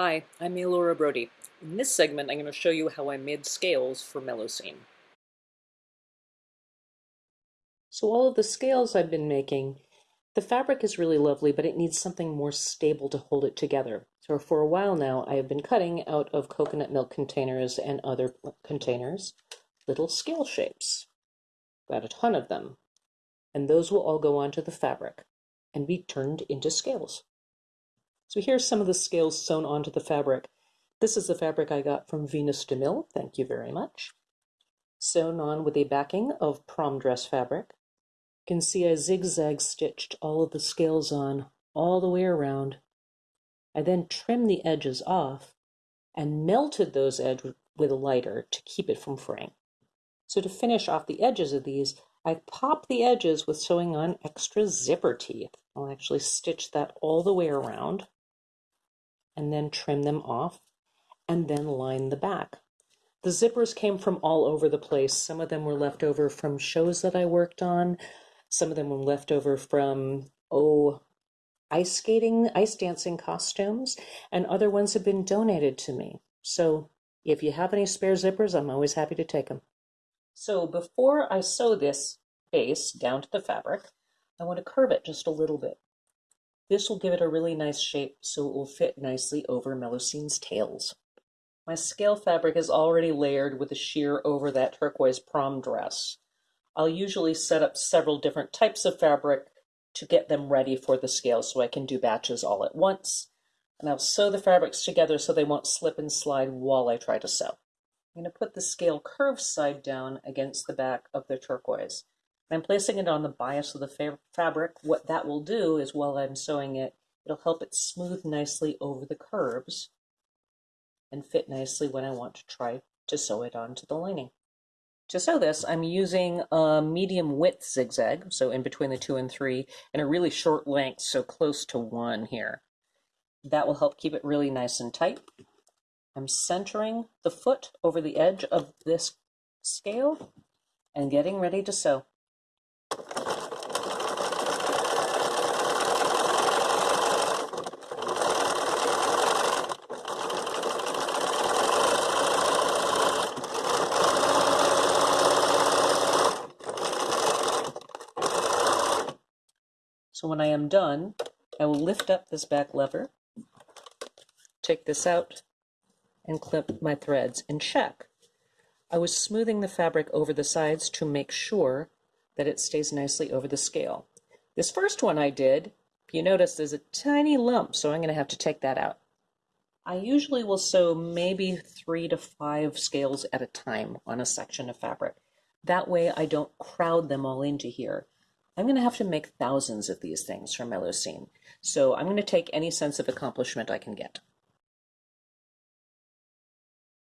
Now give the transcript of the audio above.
Hi, I'm Elora Brody. In this segment, I'm going to show you how I made scales for Melusine. So all of the scales I've been making, the fabric is really lovely, but it needs something more stable to hold it together. So for a while now, I have been cutting out of coconut milk containers and other containers little scale shapes. Got a ton of them. And those will all go onto the fabric and be turned into scales. So here's some of the scales sewn onto the fabric. This is the fabric I got from Venus de Mille, thank you very much. Sewn on with a backing of prom dress fabric. You can see I zigzag stitched all of the scales on all the way around. I then trimmed the edges off and melted those edges with a lighter to keep it from fraying. So to finish off the edges of these, I pop the edges with sewing on extra zipper teeth. I'll actually stitch that all the way around and then trim them off and then line the back. The zippers came from all over the place. Some of them were left over from shows that I worked on. Some of them were left over from, oh, ice skating, ice dancing costumes, and other ones have been donated to me. So if you have any spare zippers, I'm always happy to take them. So before I sew this base down to the fabric, I want to curve it just a little bit. This will give it a really nice shape so it will fit nicely over Melusine's tails. My scale fabric is already layered with a sheer over that turquoise prom dress. I'll usually set up several different types of fabric to get them ready for the scale so I can do batches all at once. And I'll sew the fabrics together so they won't slip and slide while I try to sew. I'm going to put the scale curved side down against the back of the turquoise. I'm placing it on the bias of the fa fabric. What that will do is while I'm sewing it, it'll help it smooth nicely over the curves and fit nicely when I want to try to sew it onto the lining. To sew this, I'm using a medium width zigzag, so in between the two and three, and a really short length, so close to one here. That will help keep it really nice and tight. I'm centering the foot over the edge of this scale and getting ready to sew. So when I am done, I will lift up this back lever, take this out, and clip my threads and check. I was smoothing the fabric over the sides to make sure that it stays nicely over the scale. This first one I did, you notice there's a tiny lump, so I'm going to have to take that out. I usually will sew maybe three to five scales at a time on a section of fabric. That way I don't crowd them all into here. I'm going to have to make thousands of these things for Melusine. So I'm going to take any sense of accomplishment I can get.